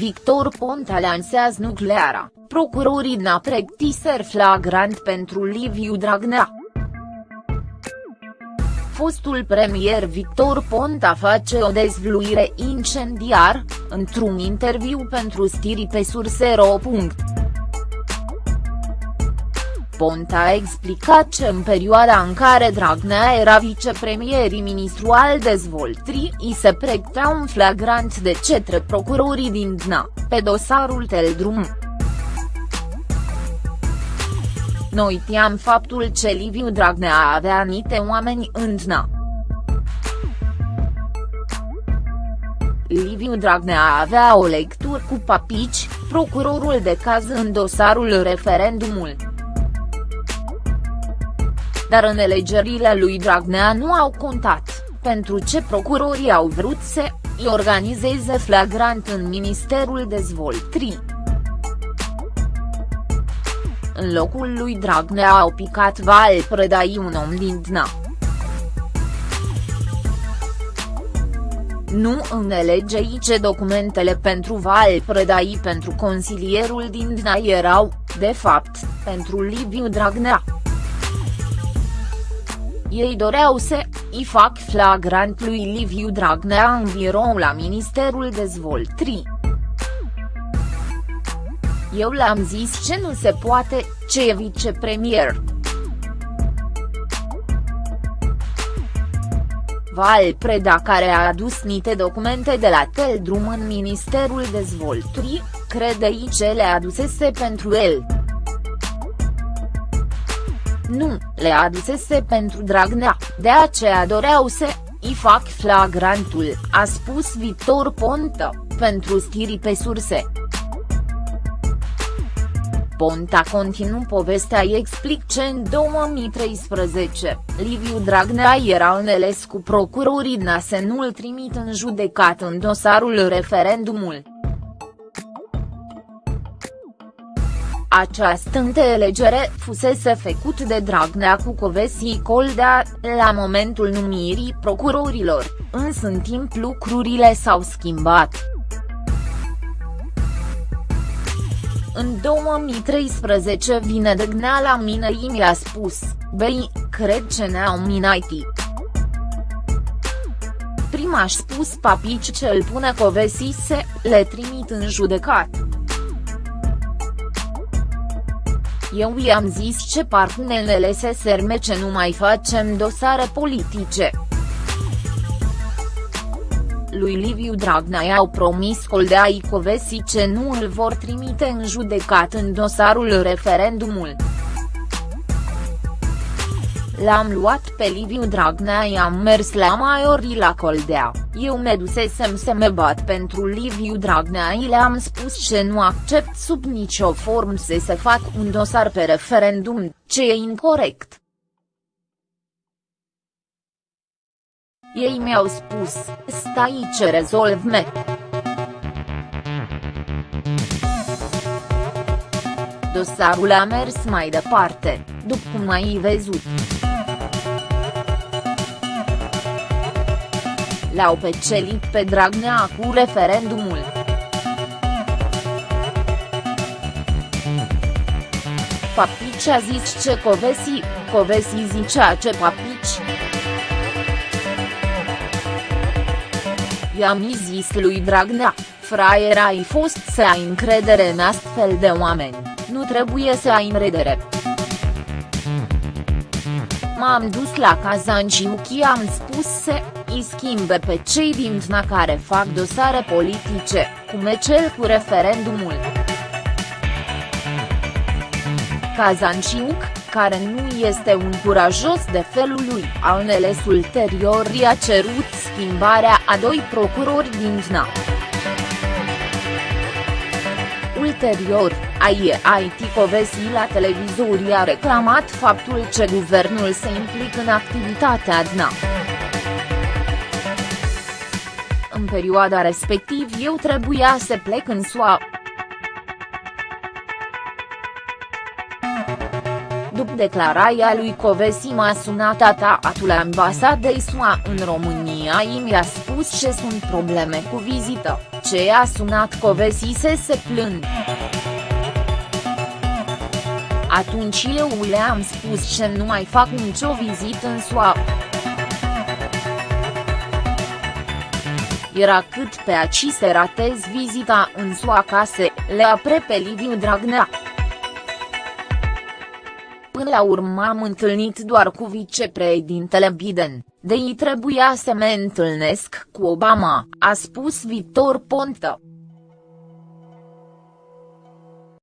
Victor Ponta lansează nucleara, procurorii DNA pregătiser flagrant pentru Liviu Dragnea. Fostul premier Victor Ponta face o dezvluire incendiar, într-un interviu pentru stiri pe Sursero. Ponta a explicat că în perioada în care Dragnea era vicepremier ministru al dezvoltării i se pregătea un flagrant de cetre procurorii din DNA, pe dosarul Teldrum. Noi tiam faptul că Liviu Dragnea avea anite oameni în DNA. Liviu Dragnea avea o lectură cu papici, procurorul de caz în dosarul referendumul dar în alegerile lui Dragnea nu au contat, pentru ce procurorii au vrut să îi organizeze flagrant în Ministerul Dezvoltării. În locul lui Dragnea au picat Val Predai un om din DNA. Nu înțelege ce documentele pentru Val Predai pentru consilierul din DNA erau, de fapt, pentru Liviu Dragnea. Ei doreau să îi fac flagrant lui Liviu Dragnea în birou la Ministerul Dezvoltării. Eu le-am zis ce nu se poate, ce e vicepremier. Val Preda care a adus niște documente de la Teldrum în Ministerul Dezvoltării, crede ce le adusese pentru el. Nu, le adusese pentru Dragnea, de aceea doreau să îi fac flagrantul, a spus Victor Ponta, pentru stiri pe surse. Ponta continuu povestea îi explic ce în 2013, Liviu Dragnea era înțeles cu procurorii DNA să nu-l trimit în judecat în dosarul referendumul. Această înțelegere fusese făcut de Dragnea cu Covesi Coldea, la momentul numirii procurorilor, însă în timp lucrurile s-au schimbat. În 2013 vine Dragnea la mine și mi-a spus, băi, cred ce ne-au minat Prima a spus papici ce îl pune Covesi se, le trimit în judecat. Eu i-am zis ce parcunelele se serme ce nu mai facem dosare politice. Lui Liviu Dragnea i-au promis Coldea Icovesi ce nu îl vor trimite în judecat în dosarul referendumul. L-am luat pe Liviu Dragnea i-am mers la Maiori la Coldea, eu me dusesem să me bat pentru Liviu Dragnea i le-am spus că nu accept sub nicio formă să se fac un dosar pe referendum, ce e incorrect. Ei mi-au spus, stai ce rezolv me. Dosarul a mers mai departe, după cum ai văzut. L-au pecelit pe Dragnea cu referendumul. Papici a zis ce Covesi, Covesi zicea ce Papici. I-am zis lui Dragnea, fraier ai fost să ai încredere în astfel de oameni, nu trebuie să ai încredere. M-am dus la Kazanjiuki am spus să îi schimbe pe cei din TNA care fac dosare politice, cum e cel cu referendumul. Kazanciuc, care nu este un curajos de felul lui, a înțeles ulterior i-a cerut schimbarea a doi procurori din TNA. Ulterior, IT Covesi la televizor a reclamat faptul că guvernul se implică în activitatea DNA. În perioada respectiv eu trebuia să plec în SUA. După declarația lui Covesi m-a sunat ataatul ambasadei SUA în România i mi-a spus ce sunt probleme cu vizită, ce a sunat Covesi să se plâng. Atunci eu le-am spus ce nu mai fac nicio vizită în SUA. Era cât pe aci să ratez vizita în SUA ca să le apre pe Liviu Dragnea. Până la urmă am întâlnit doar cu vicepreședintele Biden, de ei trebuia să mă întâlnesc cu Obama, a spus Victor Ponta.